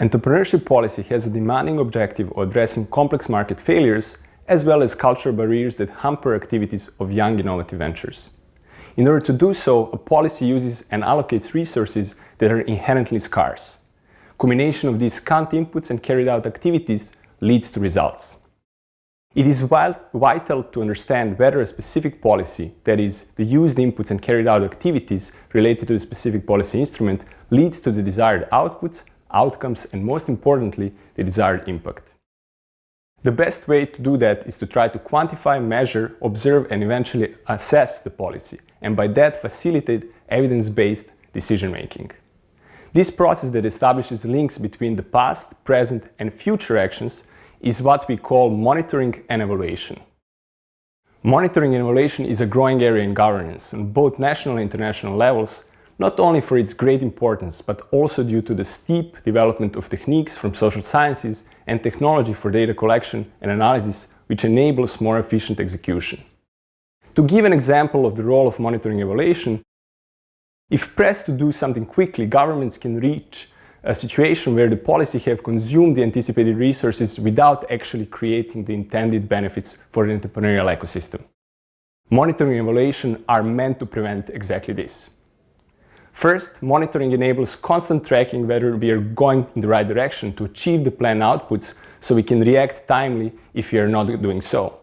Entrepreneurship policy has a demanding objective of addressing complex market failures as well as cultural barriers that hamper activities of young innovative ventures. In order to do so, a policy uses and allocates resources that are inherently scarce. Combination of these scant inputs and carried out activities leads to results. It is vital to understand whether a specific policy, that is, the used inputs and carried out activities related to the specific policy instrument, leads to the desired outputs, outcomes and most importantly, the desired impact. The best way to do that is to try to quantify, measure, observe and eventually assess the policy and by that facilitate evidence-based decision-making. This process that establishes links between the past, present and future actions is what we call monitoring and evaluation. Monitoring and evaluation is a growing area in governance on both national and international levels, not only for its great importance, but also due to the steep development of techniques from social sciences and technology for data collection and analysis, which enables more efficient execution. To give an example of the role of monitoring evaluation, if pressed to do something quickly, governments can reach a situation where the policy have consumed the anticipated resources without actually creating the intended benefits for the entrepreneurial ecosystem. Monitoring and evaluation are meant to prevent exactly this. First, monitoring enables constant tracking whether we are going in the right direction to achieve the planned outputs so we can react timely if we are not doing so.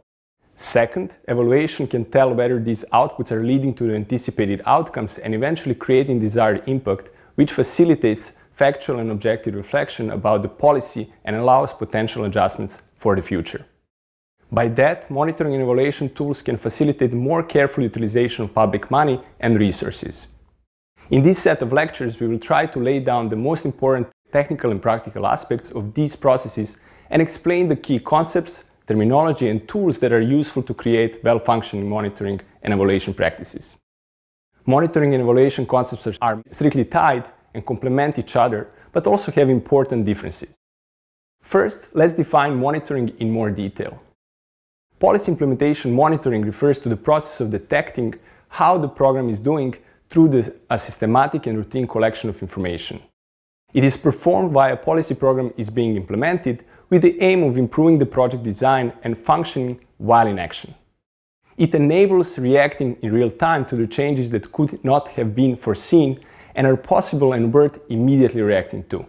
Second, evaluation can tell whether these outputs are leading to the anticipated outcomes and eventually creating desired impact, which facilitates factual and objective reflection about the policy and allows potential adjustments for the future. By that, monitoring and evaluation tools can facilitate more careful utilization of public money and resources. In this set of lectures, we will try to lay down the most important technical and practical aspects of these processes and explain the key concepts, terminology and tools that are useful to create well-functioning monitoring and evaluation practices. Monitoring and evaluation concepts are strictly tied and complement each other, but also have important differences. First, let's define monitoring in more detail. Policy implementation monitoring refers to the process of detecting how the program is doing through the, a systematic and routine collection of information. It is performed while a policy program is being implemented with the aim of improving the project design and functioning while in action. It enables reacting in real time to the changes that could not have been foreseen and are possible and worth immediately reacting to.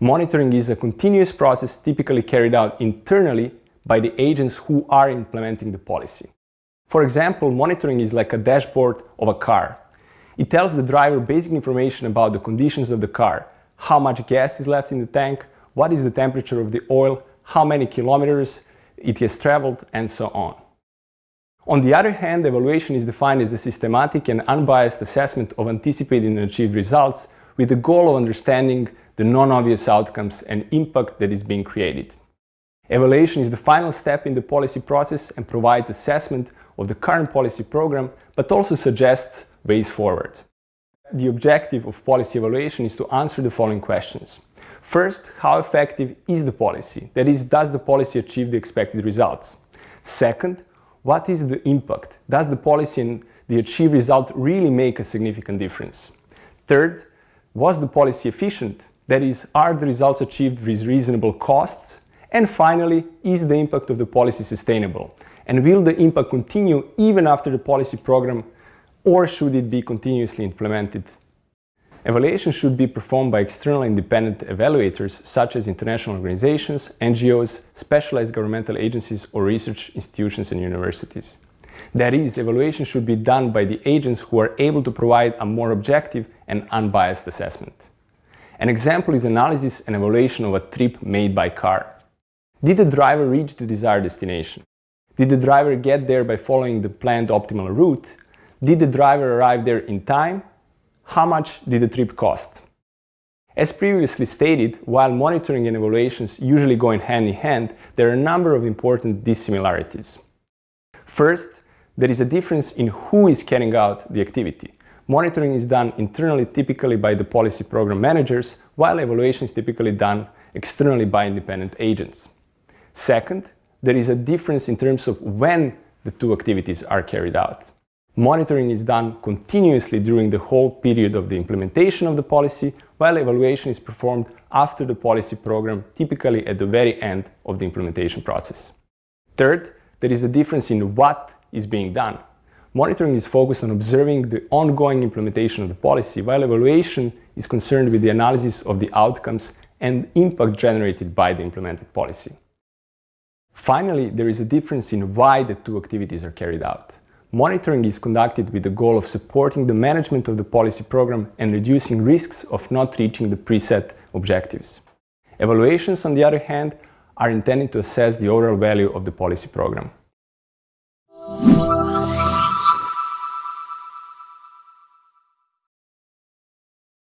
Monitoring is a continuous process typically carried out internally by the agents who are implementing the policy. For example, monitoring is like a dashboard of a car. It tells the driver basic information about the conditions of the car, how much gas is left in the tank, what is the temperature of the oil, how many kilometers it has traveled, and so on. On the other hand, evaluation is defined as a systematic and unbiased assessment of anticipated and achieved results with the goal of understanding the non-obvious outcomes and impact that is being created. Evaluation is the final step in the policy process and provides assessment of the current policy program, but also suggests ways forward. The objective of policy evaluation is to answer the following questions. First, how effective is the policy? That is, does the policy achieve the expected results? Second, what is the impact? Does the policy and the achieved result really make a significant difference? Third, was the policy efficient? That is, are the results achieved with reasonable costs? And finally, is the impact of the policy sustainable? And will the impact continue even after the policy program or should it be continuously implemented Evaluation should be performed by external independent evaluators such as international organizations, NGOs, specialized governmental agencies or research institutions and universities. That is, evaluation should be done by the agents who are able to provide a more objective and unbiased assessment. An example is analysis and evaluation of a trip made by car. Did the driver reach the desired destination? Did the driver get there by following the planned optimal route? Did the driver arrive there in time how much did the trip cost? As previously stated, while monitoring and evaluations usually go in hand in hand, there are a number of important dissimilarities. First, there is a difference in who is carrying out the activity. Monitoring is done internally typically by the policy program managers, while evaluation is typically done externally by independent agents. Second, there is a difference in terms of when the two activities are carried out. Monitoring is done continuously during the whole period of the implementation of the policy, while evaluation is performed after the policy program, typically at the very end of the implementation process. Third, there is a difference in what is being done. Monitoring is focused on observing the ongoing implementation of the policy, while evaluation is concerned with the analysis of the outcomes and impact generated by the implemented policy. Finally, there is a difference in why the two activities are carried out. Monitoring is conducted with the goal of supporting the management of the policy program and reducing risks of not reaching the preset objectives. Evaluations, on the other hand, are intended to assess the overall value of the policy program.